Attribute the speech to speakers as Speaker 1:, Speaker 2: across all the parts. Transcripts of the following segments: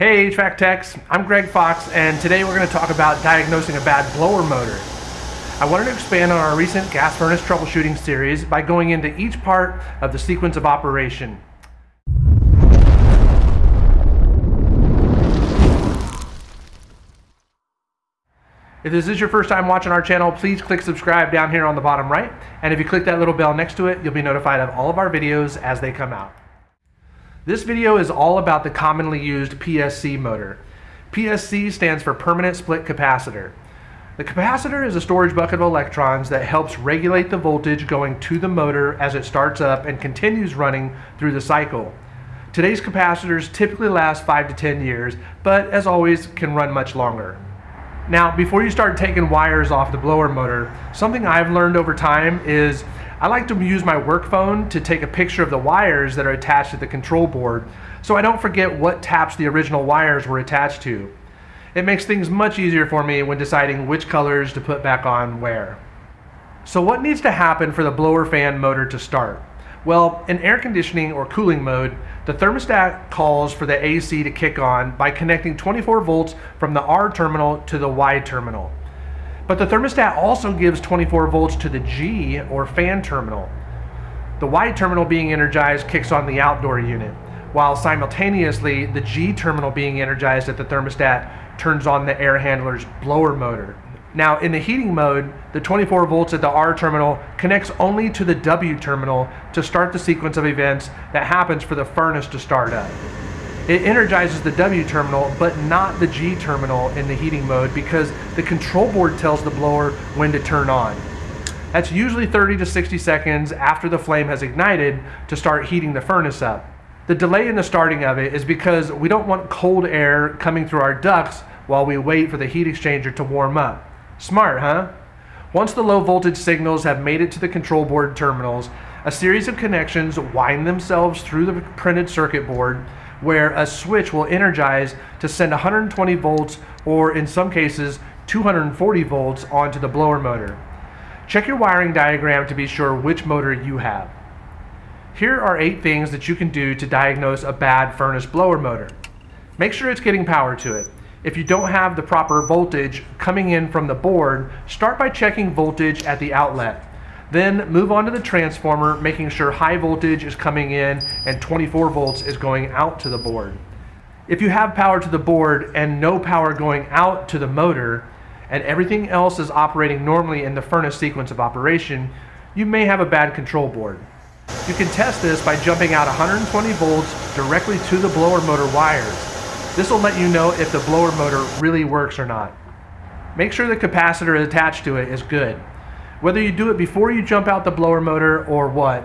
Speaker 1: Hey HVAC techs, I'm Greg Fox and today we're going to talk about diagnosing a bad blower motor. I wanted to expand on our recent gas furnace troubleshooting series by going into each part of the sequence of operation. If this is your first time watching our channel, please click subscribe down here on the bottom right. And if you click that little bell next to it, you'll be notified of all of our videos as they come out. This video is all about the commonly used PSC motor. PSC stands for Permanent Split Capacitor. The capacitor is a storage bucket of electrons that helps regulate the voltage going to the motor as it starts up and continues running through the cycle. Today's capacitors typically last 5 to 10 years, but as always can run much longer. Now, before you start taking wires off the blower motor, something I've learned over time is I like to use my work phone to take a picture of the wires that are attached to the control board so I don't forget what taps the original wires were attached to. It makes things much easier for me when deciding which colors to put back on where. So what needs to happen for the blower fan motor to start? Well, in air conditioning or cooling mode, the thermostat calls for the AC to kick on by connecting 24 volts from the R terminal to the Y terminal. But the thermostat also gives 24 volts to the G or fan terminal. The Y terminal being energized kicks on the outdoor unit, while simultaneously the G terminal being energized at the thermostat turns on the air handler's blower motor. Now in the heating mode, the 24 volts at the R terminal connects only to the W terminal to start the sequence of events that happens for the furnace to start up. It energizes the W terminal, but not the G terminal in the heating mode because the control board tells the blower when to turn on. That's usually 30 to 60 seconds after the flame has ignited to start heating the furnace up. The delay in the starting of it is because we don't want cold air coming through our ducts while we wait for the heat exchanger to warm up. Smart, huh? Once the low voltage signals have made it to the control board terminals, a series of connections wind themselves through the printed circuit board where a switch will energize to send 120 volts or in some cases 240 volts onto the blower motor. Check your wiring diagram to be sure which motor you have. Here are eight things that you can do to diagnose a bad furnace blower motor. Make sure it's getting power to it. If you don't have the proper voltage coming in from the board, start by checking voltage at the outlet. Then move on to the transformer, making sure high voltage is coming in and 24 volts is going out to the board. If you have power to the board and no power going out to the motor, and everything else is operating normally in the furnace sequence of operation, you may have a bad control board. You can test this by jumping out 120 volts directly to the blower motor wires. This will let you know if the blower motor really works or not. Make sure the capacitor attached to it is good. Whether you do it before you jump out the blower motor or what,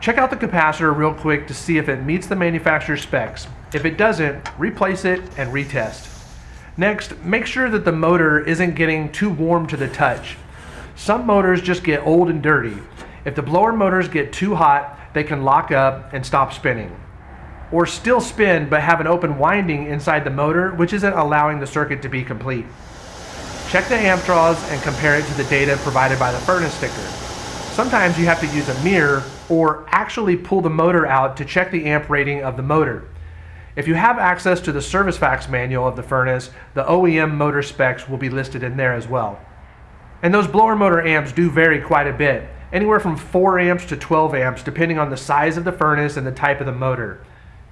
Speaker 1: check out the capacitor real quick to see if it meets the manufacturer's specs. If it doesn't, replace it and retest. Next, make sure that the motor isn't getting too warm to the touch. Some motors just get old and dirty. If the blower motors get too hot, they can lock up and stop spinning. Or still spin but have an open winding inside the motor which isn't allowing the circuit to be complete. Check the amp draws and compare it to the data provided by the furnace sticker. Sometimes you have to use a mirror or actually pull the motor out to check the amp rating of the motor. If you have access to the service facts manual of the furnace, the OEM motor specs will be listed in there as well. And those blower motor amps do vary quite a bit, anywhere from 4 amps to 12 amps depending on the size of the furnace and the type of the motor.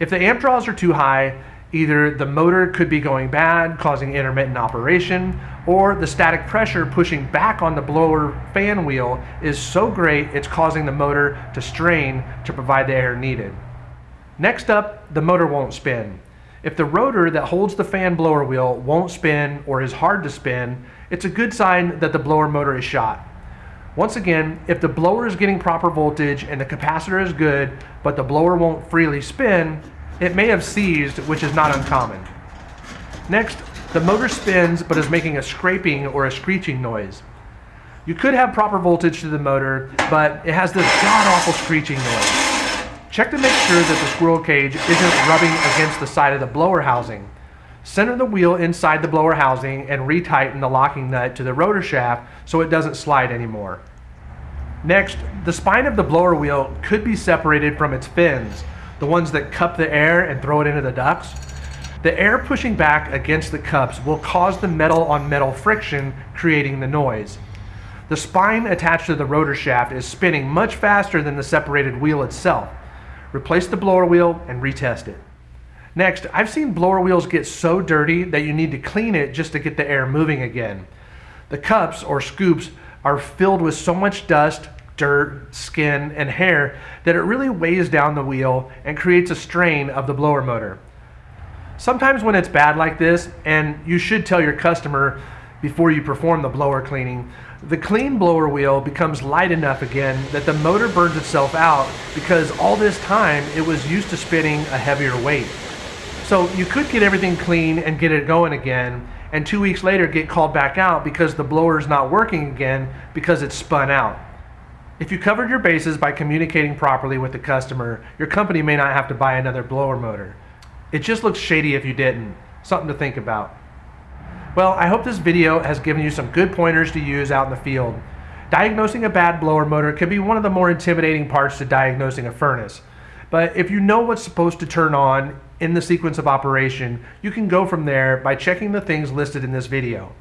Speaker 1: If the amp draws are too high, Either the motor could be going bad, causing intermittent operation, or the static pressure pushing back on the blower fan wheel is so great it's causing the motor to strain to provide the air needed. Next up, the motor won't spin. If the rotor that holds the fan blower wheel won't spin or is hard to spin, it's a good sign that the blower motor is shot. Once again, if the blower is getting proper voltage and the capacitor is good, but the blower won't freely spin, it may have seized, which is not uncommon. Next, the motor spins but is making a scraping or a screeching noise. You could have proper voltage to the motor, but it has this god-awful screeching noise. Check to make sure that the squirrel cage isn't rubbing against the side of the blower housing. Center the wheel inside the blower housing and retighten the locking nut to the rotor shaft so it doesn't slide anymore. Next, the spine of the blower wheel could be separated from its fins, the ones that cup the air and throw it into the ducts. The air pushing back against the cups will cause the metal on metal friction, creating the noise. The spine attached to the rotor shaft is spinning much faster than the separated wheel itself. Replace the blower wheel and retest it. Next, I've seen blower wheels get so dirty that you need to clean it just to get the air moving again. The cups or scoops are filled with so much dust, dirt, skin, and hair that it really weighs down the wheel and creates a strain of the blower motor. Sometimes when it's bad like this, and you should tell your customer before you perform the blower cleaning, the clean blower wheel becomes light enough again that the motor burns itself out because all this time it was used to spinning a heavier weight. So you could get everything clean and get it going again, and two weeks later get called back out because the blower is not working again because it's spun out. If you covered your bases by communicating properly with the customer, your company may not have to buy another blower motor. It just looks shady if you didn't. Something to think about. Well, I hope this video has given you some good pointers to use out in the field. Diagnosing a bad blower motor can be one of the more intimidating parts to diagnosing a furnace. But if you know what's supposed to turn on in the sequence of operation, you can go from there by checking the things listed in this video.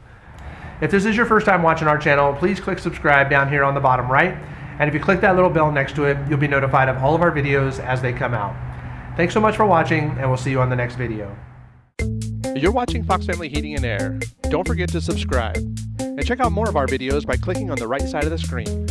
Speaker 1: If this is your first time watching our channel, please click subscribe down here on the bottom right. And if you click that little bell next to it, you'll be notified of all of our videos as they come out. Thanks so much for watching, and we'll see you on the next video.
Speaker 2: You're watching Fox Family Heating and Air. Don't forget to subscribe. And check out more of our videos by clicking on the right side of the screen.